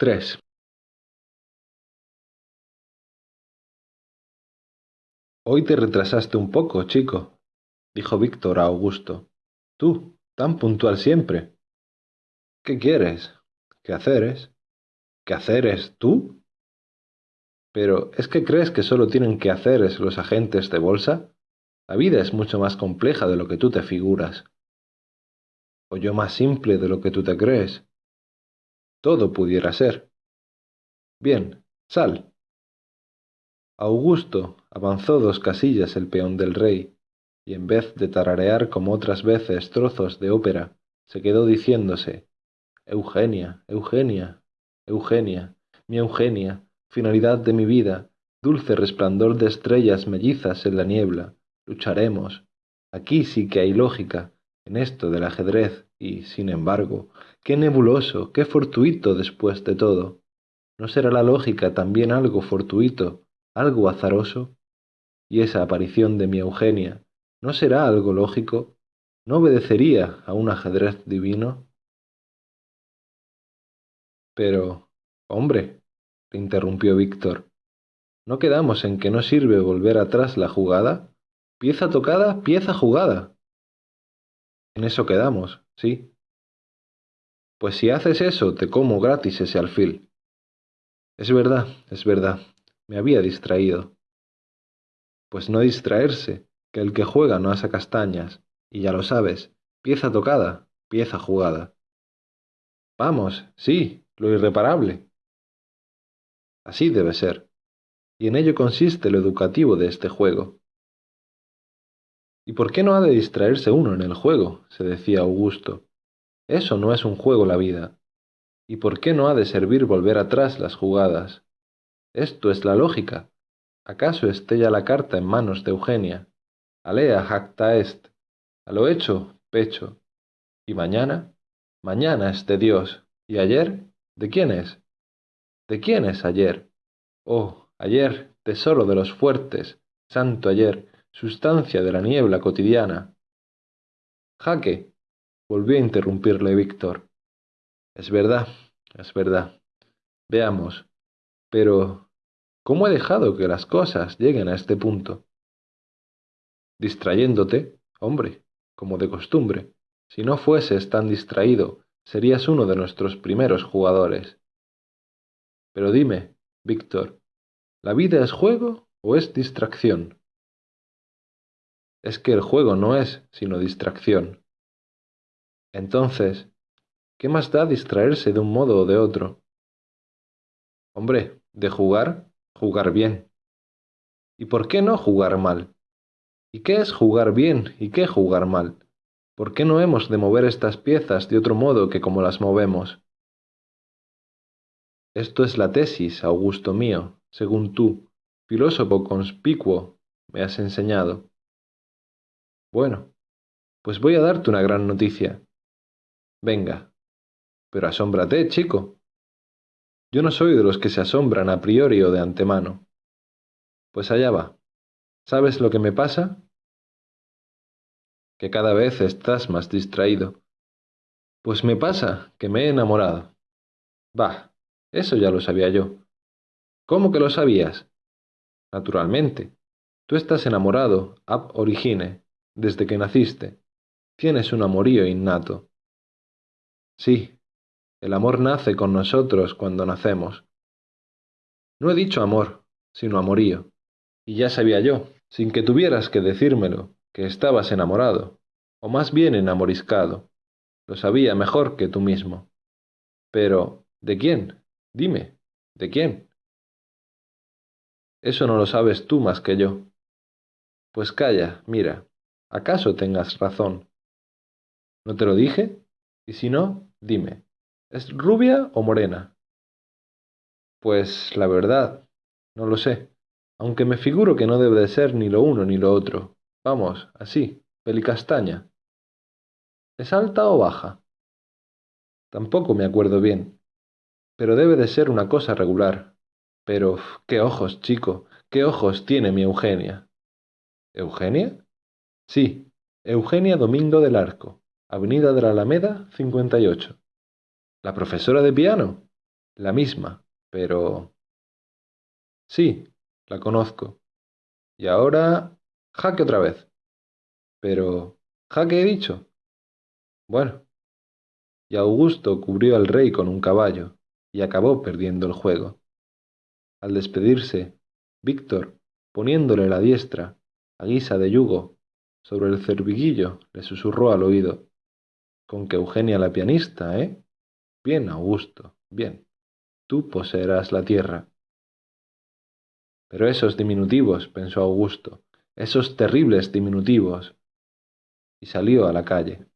tres Hoy te retrasaste un poco, chico —dijo Víctor a Augusto—. Tú, tan puntual siempre. ¿Qué quieres? ¿Quehaceres? ¿Quehaceres tú? Pero ¿es que crees que solo tienen quehaceres los agentes de bolsa? La vida es mucho más compleja de lo que tú te figuras. O yo más simple de lo que tú te crees. Todo pudiera ser. Bien, sal. Augusto avanzó dos casillas el peón del rey, y en vez de tararear como otras veces trozos de ópera, se quedó diciéndose Eugenia, Eugenia, Eugenia, mi Eugenia, finalidad de mi vida, dulce resplandor de estrellas mellizas en la niebla, lucharemos. Aquí sí que hay lógica, en esto del ajedrez, y, sin embargo, qué nebuloso, qué fortuito después de todo. ¿No será la lógica también algo fortuito, algo azaroso? Y esa aparición de mi Eugenia, ¿no será algo lógico? ¿No obedecería a un ajedrez divino? Pero, hombre, le interrumpió Víctor, ¿no quedamos en que no sirve volver atrás la jugada? Pieza tocada, pieza jugada. En eso quedamos, sí. Pues si haces eso, te como gratis ese alfil. Es verdad, es verdad. Me había distraído. Pues no distraerse, que el que juega no asa castañas, y ya lo sabes, pieza tocada, pieza jugada. Vamos, sí, lo irreparable. Así debe ser. Y en ello consiste lo educativo de este juego. ¿Y por qué no ha de distraerse uno en el juego? se decía Augusto. Eso no es un juego la vida. ¿Y por qué no ha de servir volver atrás las jugadas? Esto es la lógica. ¿Acaso esté ya la carta en manos de Eugenia? Alea jacta est. A lo hecho, pecho. ¿Y mañana? Mañana es de Dios. ¿Y ayer? ¿De quién es? ¿De quién es ayer? Oh, ayer, tesoro de los fuertes, santo ayer, sustancia de la niebla cotidiana. Jaque, volvió a interrumpirle Víctor. Es verdad, es verdad. Veamos. Pero, ¿cómo he dejado que las cosas lleguen a este punto? Distrayéndote, hombre, como de costumbre. Si no fueses tan distraído, serías uno de nuestros primeros jugadores. Pero dime, Víctor, ¿la vida es juego o es distracción? Es que el juego no es sino distracción. Entonces, ¿qué más da distraerse de un modo o de otro? Hombre, de jugar, jugar bien. ¿Y por qué no jugar mal? ¿Y qué es jugar bien y qué jugar mal? ¿Por qué no hemos de mover estas piezas de otro modo que como las movemos? Esto es la tesis, Augusto mío, según tú, filósofo conspicuo, me has enseñado. Bueno, pues voy a darte una gran noticia. Venga. Pero asómbrate, chico. Yo no soy de los que se asombran a priori o de antemano. Pues allá va. ¿Sabes lo que me pasa? Que cada vez estás más distraído. Pues me pasa que me he enamorado. Bah, eso ya lo sabía yo. ¿Cómo que lo sabías? Naturalmente. Tú estás enamorado, ab origine, desde que naciste. Tienes un amorío innato. Sí, el amor nace con nosotros cuando nacemos. No he dicho amor, sino amorío. Y ya sabía yo, sin que tuvieras que decírmelo, que estabas enamorado, o más bien enamoriscado. Lo sabía mejor que tú mismo. Pero, ¿de quién? Dime, ¿de quién? Eso no lo sabes tú más que yo. Pues calla, mira, acaso tengas razón. ¿No te lo dije? Y si no, dime, ¿es rubia o morena? Pues la verdad, no lo sé, aunque me figuro que no debe de ser ni lo uno ni lo otro. Vamos, así, pelicastaña. ¿Es alta o baja? Tampoco me acuerdo bien, pero debe de ser una cosa regular. Pero, qué ojos, chico, qué ojos tiene mi Eugenia. ¿Eugenia? Sí, Eugenia Domingo del Arco, Avenida de la Alameda, 58. ¿La profesora de piano? La misma, pero... Sí, la conozco. Y ahora... jaque otra vez. Pero... ¿jaque he dicho? Bueno. Y Augusto cubrió al rey con un caballo, y acabó perdiendo el juego. Al despedirse, Víctor, poniéndole la diestra, a guisa de yugo, sobre el cerviguillo, le susurró al oído. Con que Eugenia la pianista, ¿eh? Bien, Augusto, bien. Tú poseerás la tierra. Pero esos diminutivos, pensó Augusto, esos terribles diminutivos. Y salió a la calle.